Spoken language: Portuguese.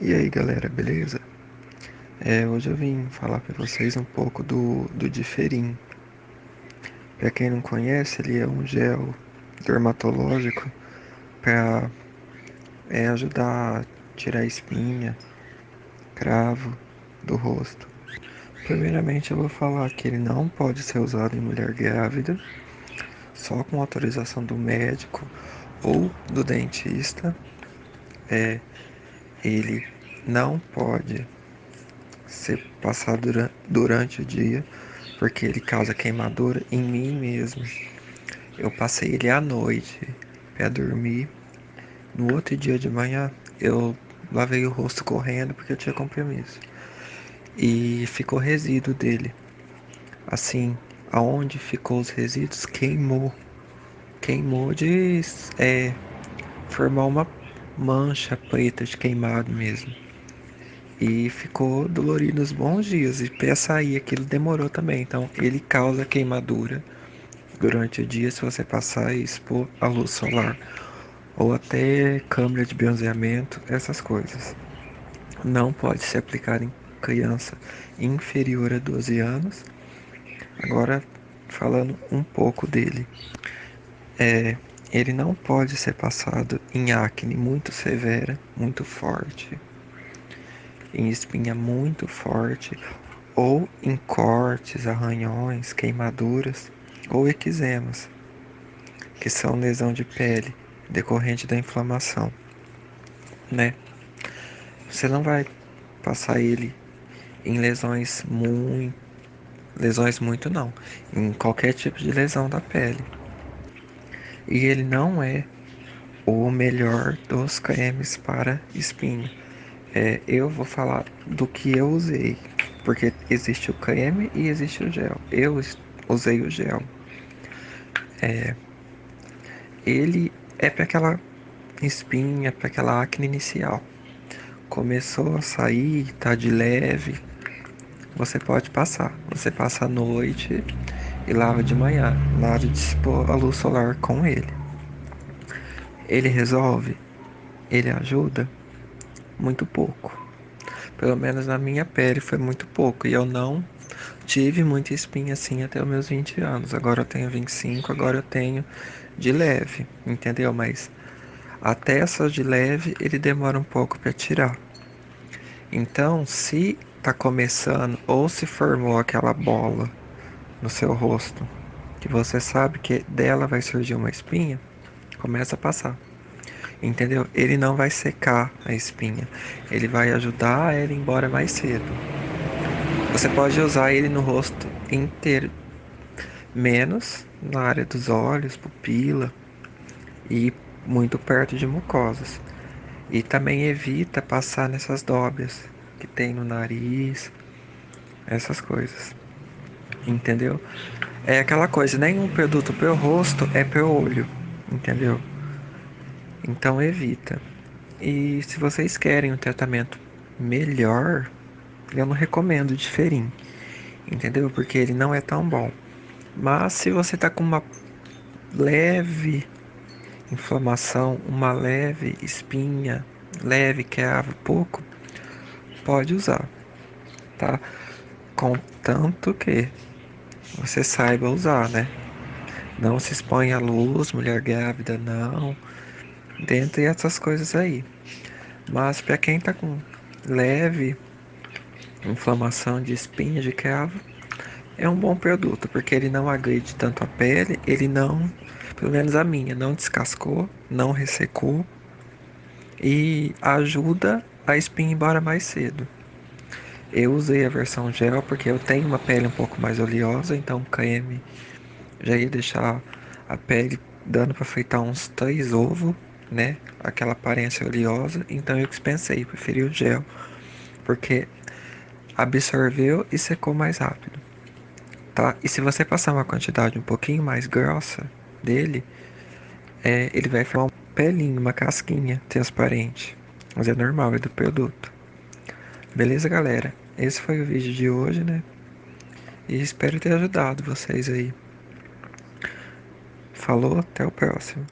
E aí galera, beleza? É, hoje eu vim falar para vocês um pouco do, do Diferim. Para quem não conhece, ele é um gel dermatológico para é, ajudar a tirar espinha, cravo do rosto. Primeiramente eu vou falar que ele não pode ser usado em mulher grávida, só com autorização do médico ou do dentista. É, ele não pode ser passado durante o dia, porque ele causa queimadura em mim mesmo. Eu passei ele à noite para dormir. No outro dia de manhã, eu lavei o rosto correndo porque eu tinha compromisso. E ficou resíduo dele. Assim, aonde ficou os resíduos, queimou. Queimou de é, formar uma mancha preta de queimado mesmo. E ficou dolorido uns bons dias. E para sair aquilo demorou também. Então ele causa queimadura durante o dia se você passar e expor a luz solar. Ou até câmera de bronzeamento, essas coisas. Não pode ser aplicado em criança inferior a 12 anos. Agora falando um pouco dele. É, ele não pode ser passado em acne muito severa, muito forte, em espinha muito forte, ou em cortes, arranhões, queimaduras ou eczemas, que são lesão de pele decorrente da inflamação, né? Você não vai passar ele em lesões muito lesões muito não, em qualquer tipo de lesão da pele. E ele não é o melhor dos cremes para espinha. É, eu vou falar do que eu usei, porque existe o creme e existe o gel. Eu usei o gel. É, ele é para aquela espinha, para aquela acne inicial. Começou a sair, tá de leve, você pode passar. Você passa a noite e lava de manhã, nada expor a luz solar com ele. Ele resolve? Ele ajuda? Muito pouco. Pelo menos na minha pele foi muito pouco. E eu não tive muita espinha assim até os meus 20 anos. Agora eu tenho 25, agora eu tenho de leve, entendeu? Mas até essas de leve ele demora um pouco para tirar. Então, se tá começando ou se formou aquela bola no seu rosto, que você sabe que dela vai surgir uma espinha, começa a passar. Entendeu? Ele não vai secar a espinha, ele vai ajudar ela embora mais cedo. Você pode usar ele no rosto inteiro, menos na área dos olhos, pupila e muito perto de mucosas. E também evita passar nessas dobras que tem no nariz, essas coisas entendeu? É aquela coisa, nenhum produto para o rosto é para o olho, entendeu? Então evita. E se vocês querem um tratamento melhor, eu não recomendo de ferim, entendeu? Porque ele não é tão bom. Mas se você tá com uma leve inflamação, uma leve espinha, leve cravo, pouco, pode usar, tá? Contanto que você saiba usar, né? Não se expõe à luz, mulher grávida, não. Dentre essas coisas aí. Mas para quem tá com leve inflamação de espinha de cravo, é um bom produto, porque ele não agride tanto a pele, ele não, pelo menos a minha, não descascou, não ressecou e ajuda a espinha embora mais cedo. Eu usei a versão gel porque eu tenho uma pele um pouco mais oleosa, então o creme já ia deixar a pele dando para fritar uns três ovos, né? Aquela aparência oleosa, então eu dispensei, preferi o gel, porque absorveu e secou mais rápido, tá? E se você passar uma quantidade um pouquinho mais grossa dele, é, ele vai formar um pelinho, uma casquinha transparente, mas é normal, é do produto. Beleza, galera? Esse foi o vídeo de hoje, né? E espero ter ajudado vocês aí. Falou, até o próximo.